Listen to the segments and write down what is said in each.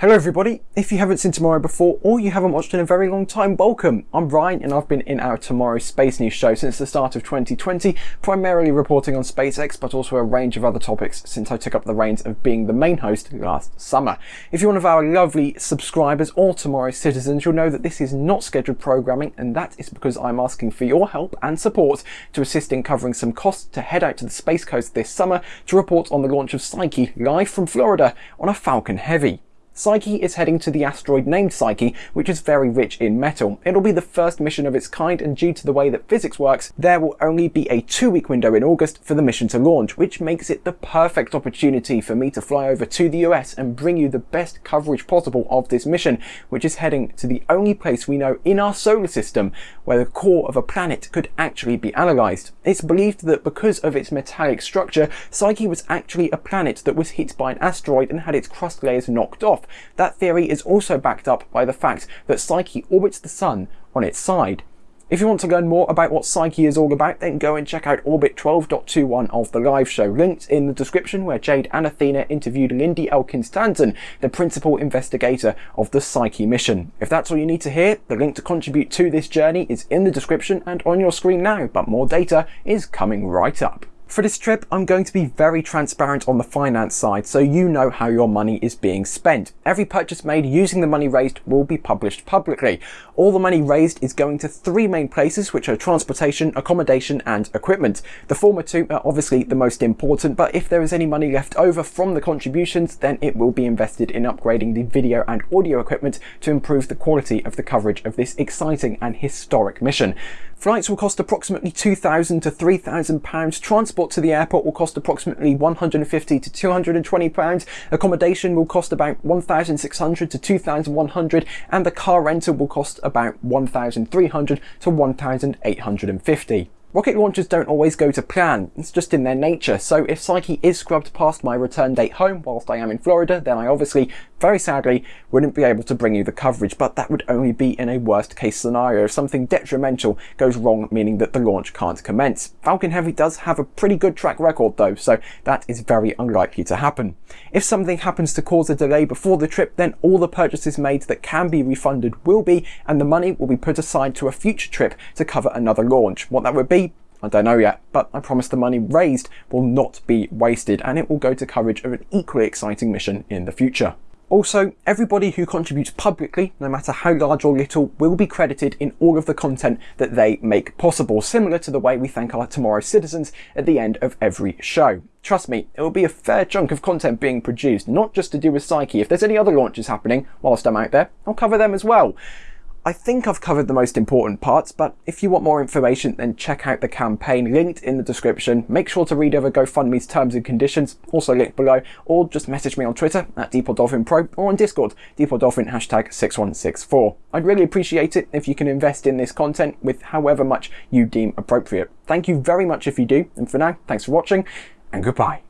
Hello everybody, if you haven't seen Tomorrow before or you haven't watched in a very long time, welcome. I'm Ryan and I've been in our Tomorrow Space News show since the start of 2020, primarily reporting on SpaceX but also a range of other topics since I took up the reins of being the main host last summer. If you're one of our lovely subscribers or Tomorrow citizens, you'll know that this is not scheduled programming and that is because I'm asking for your help and support to assist in covering some costs to head out to the Space Coast this summer to report on the launch of Psyche live from Florida on a Falcon Heavy. Psyche is heading to the asteroid named Psyche, which is very rich in metal. It'll be the first mission of its kind, and due to the way that physics works, there will only be a two-week window in August for the mission to launch, which makes it the perfect opportunity for me to fly over to the US and bring you the best coverage possible of this mission, which is heading to the only place we know in our solar system where the core of a planet could actually be analysed. It's believed that because of its metallic structure, Psyche was actually a planet that was hit by an asteroid and had its crust layers knocked off, that theory is also backed up by the fact that Psyche orbits the Sun on its side. If you want to learn more about what Psyche is all about, then go and check out Orbit 12.21 of the live show, linked in the description where Jade and Athena interviewed Lindy Elkins-Tanton, the principal investigator of the Psyche mission. If that's all you need to hear, the link to contribute to this journey is in the description and on your screen now, but more data is coming right up. For this trip, I'm going to be very transparent on the finance side so you know how your money is being spent. Every purchase made using the money raised will be published publicly. All the money raised is going to three main places which are transportation, accommodation and equipment. The former two are obviously the most important but if there is any money left over from the contributions then it will be invested in upgrading the video and audio equipment to improve the quality of the coverage of this exciting and historic mission. Flights will cost approximately £2,000 to £3,000. Transport to the airport will cost approximately £150 to £220. Accommodation will cost about £1,600 to £2,100 and the car rental will cost about £1,300 to £1,850. Rocket launches don't always go to plan, it's just in their nature, so if Psyche is scrubbed past my return date home whilst I am in Florida, then I obviously, very sadly, wouldn't be able to bring you the coverage, but that would only be in a worst case scenario if something detrimental goes wrong, meaning that the launch can't commence. Falcon Heavy does have a pretty good track record though, so that is very unlikely to happen. If something happens to cause a delay before the trip, then all the purchases made that can be refunded will be, and the money will be put aside to a future trip to cover another launch. What that would be, I don't know yet, but I promise the money raised will not be wasted and it will go to coverage of an equally exciting mission in the future. Also, everybody who contributes publicly, no matter how large or little, will be credited in all of the content that they make possible, similar to the way we thank our Tomorrow citizens at the end of every show. Trust me, it will be a fair chunk of content being produced, not just to do with Psyche. If there's any other launches happening whilst I'm out there, I'll cover them as well. I think I've covered the most important parts, but if you want more information, then check out the campaign linked in the description. Make sure to read over GoFundMe's terms and conditions, also linked below, or just message me on Twitter at DeepOrDolphinPro or on Discord, DeepOrDolphin hashtag 6164. I'd really appreciate it if you can invest in this content with however much you deem appropriate. Thank you very much if you do, and for now, thanks for watching, and goodbye.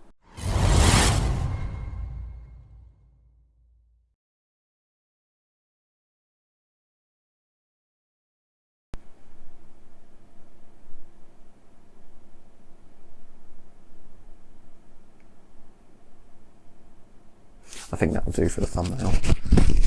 I think that'll do for the thumbnail.